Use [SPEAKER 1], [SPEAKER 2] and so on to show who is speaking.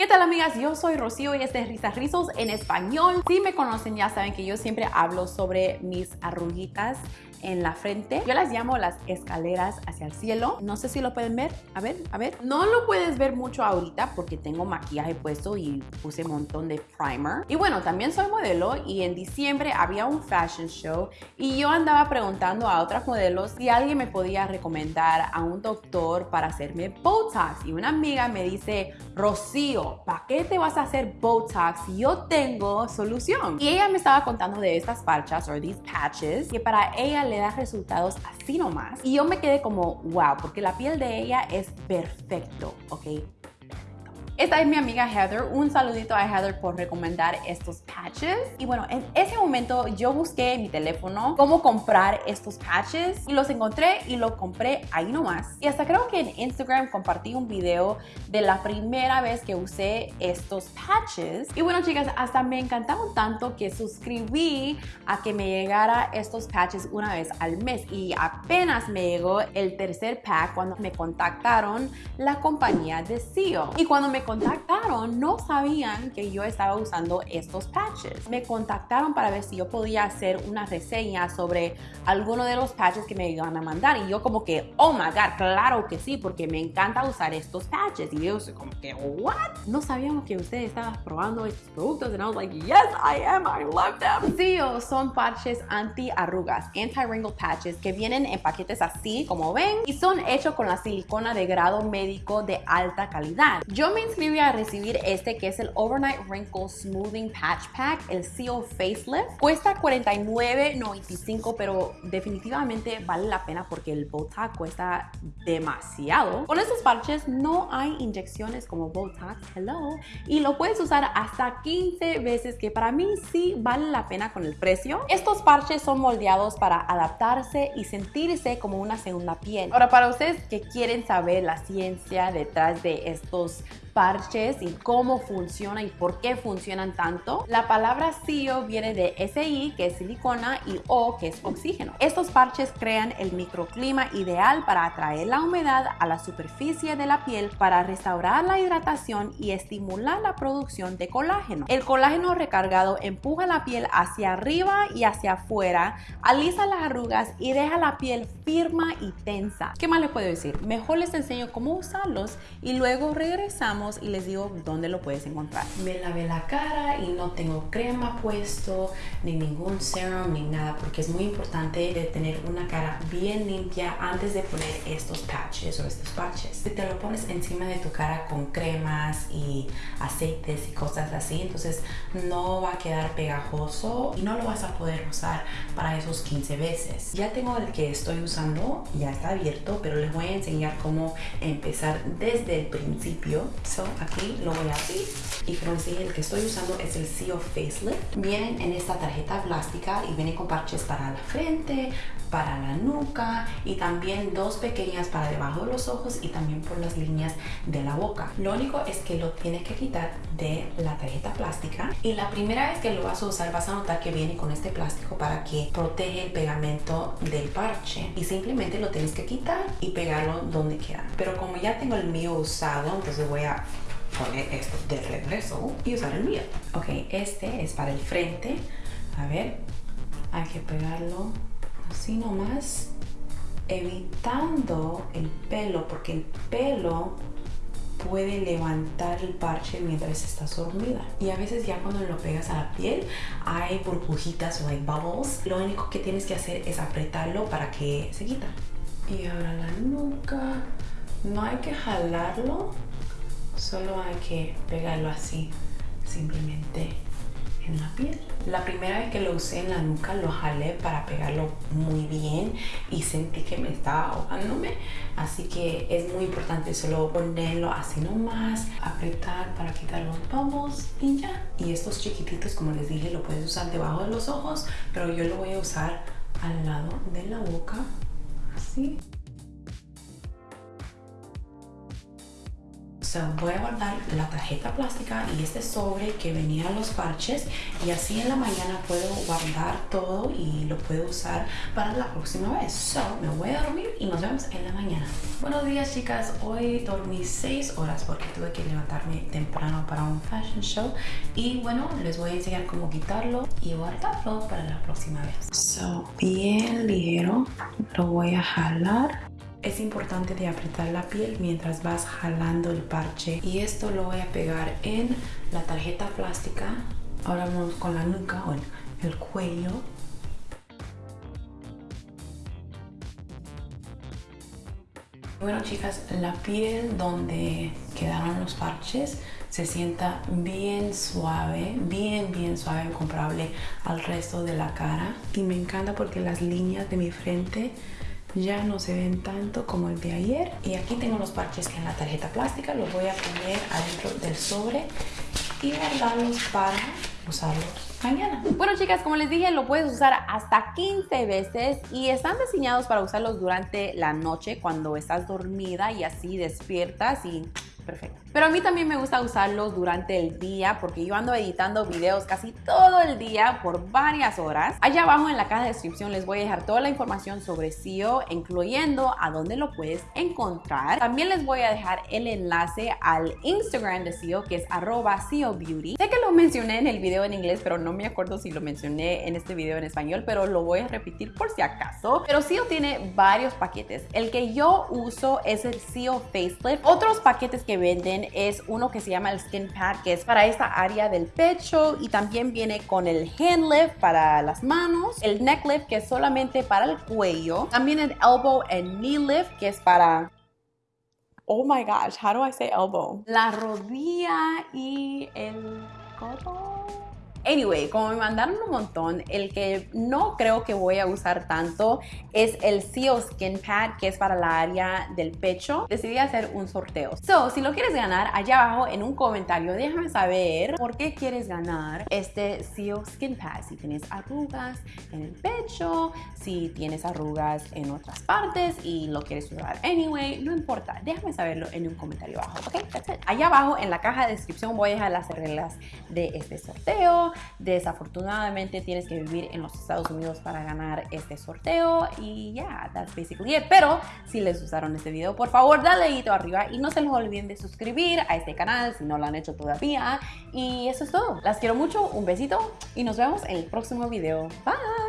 [SPEAKER 1] ¿Qué tal amigas? Yo soy Rocío y este es Risas Rizos en español. Si me conocen ya saben que yo siempre hablo sobre mis arruguitas en la frente. Yo las llamo las escaleras hacia el cielo. No sé si lo pueden ver. A ver, a ver. No lo puedes ver mucho ahorita porque tengo maquillaje puesto y puse un montón de primer. Y bueno, también soy modelo y en diciembre había un fashion show y yo andaba preguntando a otras modelos si alguien me podía recomendar a un doctor para hacerme Botox. Y una amiga me dice, Rocío, ¿para qué te vas a hacer Botox? Yo tengo solución. Y ella me estaba contando de estas parchas o these patches que para ella le da resultados así nomás. Y yo me quedé como, wow, porque la piel de ella es perfecto, ¿ok? Esta es mi amiga Heather. Un saludito a Heather por recomendar estos patches. Y bueno, en ese momento yo busqué en mi teléfono cómo comprar estos patches y los encontré y lo compré ahí nomás. Y hasta creo que en Instagram compartí un video de la primera vez que usé estos patches. Y bueno, chicas, hasta me encantaron tanto que suscribí a que me llegara estos patches una vez al mes. Y apenas me llegó el tercer pack cuando me contactaron la compañía de CEO. Y cuando me contactaron no sabían que yo estaba usando estos patches. Me contactaron para ver si yo podía hacer una reseña sobre alguno de los patches que me iban a mandar y yo como que, oh my god, claro que sí, porque me encanta usar estos patches. Y yo como que, what? No sabíamos que usted estaba probando estos productos and I was like, yes, I am, I love them. Sí, son patches anti arrugas, anti-wrinkle patches que vienen en paquetes así como ven y son hechos con la silicona de grado médico de alta calidad. Yo me inscribí a recibir este que es el Overnight Wrinkle Smoothing Patch Pack, el Seal Facelift. Cuesta $49.95, pero definitivamente vale la pena porque el Botox cuesta demasiado. Con estos parches no hay inyecciones como Botox, hello, y lo puedes usar hasta 15 veces, que para mí sí vale la pena con el precio. Estos parches son moldeados para adaptarse y sentirse como una segunda piel. Ahora, para ustedes que quieren saber la ciencia detrás de estos parches y cómo funciona y por qué funcionan tanto. La palabra SIO viene de SI, que es silicona, y O, que es oxígeno. Estos parches crean el microclima ideal para atraer la humedad a la superficie de la piel para restaurar la hidratación y estimular la producción de colágeno. El colágeno recargado empuja la piel hacia arriba y hacia afuera, alisa las arrugas y deja la piel firma y tensa. ¿Qué más les puedo decir? Mejor les enseño cómo usarlos y luego regresamos y les digo dónde lo puedes encontrar. Me lavé la cara y no tengo crema puesto, ni ningún serum, ni nada, porque es muy importante tener una cara bien limpia antes de poner estos patches o estos patches. Si te lo pones encima de tu cara con cremas y aceites y cosas así, entonces no va a quedar pegajoso y no lo vas a poder usar para esos 15 veces. Ya tengo el que estoy usando, ya está abierto, pero les voy a enseñar cómo empezar desde el principio aquí lo voy a abrir. Y como les dije el que estoy usando es el CEO Facelift. Vienen en esta tarjeta plástica y vienen con parches para la frente para la nuca y también dos pequeñas para debajo de los ojos y también por las líneas de la boca. Lo único es que lo tienes que quitar de la tarjeta plástica y la primera vez que lo vas a usar vas a notar que viene con este plástico para que protege el pegamento del parche y simplemente lo tienes que quitar y pegarlo donde quiera. Pero como ya tengo el mío usado entonces voy a poner esto de regreso y usar el mío. Ok, este es para el frente. A ver, hay que pegarlo así nomás, evitando el pelo, porque el pelo puede levantar el parche mientras estás dormida. Y a veces ya cuando lo pegas a la piel hay burbujitas o hay bubbles. Lo único que tienes que hacer es apretarlo para que se quita. Y ahora la nuca. No hay que jalarlo, Solo hay que pegarlo así, simplemente en la piel. La primera vez que lo usé en la nuca lo jalé para pegarlo muy bien y sentí que me estaba ahogándome. Así que es muy importante solo ponerlo así nomás, apretar para quitar los bubbles y ya. Y estos chiquititos, como les dije, lo puedes usar debajo de los ojos, pero yo lo voy a usar al lado de la boca, así. So, voy a guardar la tarjeta plástica y este sobre que venía los parches y así en la mañana puedo guardar todo y lo puedo usar para la próxima vez. So, me voy a dormir y nos vemos en la mañana. Buenos días chicas, hoy dormí 6 horas porque tuve que levantarme temprano para un fashion show y bueno, les voy a enseñar cómo quitarlo y guardarlo para la próxima vez. So, bien ligero, lo voy a jalar es importante de apretar la piel mientras vas jalando el parche. Y esto lo voy a pegar en la tarjeta plástica. Ahora vamos con la nuca o el cuello. Bueno chicas, la piel donde quedaron los parches se sienta bien suave, bien bien suave comparable al resto de la cara. Y me encanta porque las líneas de mi frente ya no se ven tanto como el de ayer y aquí tengo los parches que en la tarjeta plástica los voy a poner adentro del sobre y guardarlos para usarlos mañana. Bueno chicas, como les dije, lo puedes usar hasta 15 veces y están diseñados para usarlos durante la noche cuando estás dormida y así despiertas y perfecto. Pero a mí también me gusta usarlo durante el día porque yo ando editando videos casi todo el día por varias horas. Allá abajo en la caja de descripción les voy a dejar toda la información sobre SEO, incluyendo a dónde lo puedes encontrar. También les voy a dejar el enlace al Instagram de SEO que es arroba SEO Beauty. Sé que lo mencioné en el video en inglés, pero no me acuerdo si lo mencioné en este video en español, pero lo voy a repetir por si acaso. Pero SEO tiene varios paquetes. El que yo uso es el SEO Facelift. Otros paquetes que venden es uno que se llama el Skin Pad, que es para esta área del pecho y también viene con el Hand Lift para las manos, el Neck Lift que es solamente para el cuello, también el Elbow and Knee Lift que es para Oh my gosh, how do I say elbow? La rodilla y el codo. Anyway, como me mandaron un montón, el que no creo que voy a usar tanto es el CEO Skin Pad, que es para la área del pecho. Decidí hacer un sorteo. So, si lo quieres ganar, allá abajo en un comentario déjame saber por qué quieres ganar este CEO Skin Pad. Si tienes arrugas en el pecho, si tienes arrugas en otras partes y lo quieres usar anyway, no importa. Déjame saberlo en un comentario abajo, ¿ok? Allá abajo en la caja de descripción voy a dejar las reglas de este sorteo Desafortunadamente tienes que vivir en los Estados Unidos para ganar este sorteo y ya, that's basically it. Pero si les gustaron este video, por favor dale dedito arriba y no se les olviden de suscribir a este canal si no lo han hecho todavía. Y eso es todo. Las quiero mucho, un besito y nos vemos en el próximo video. Bye.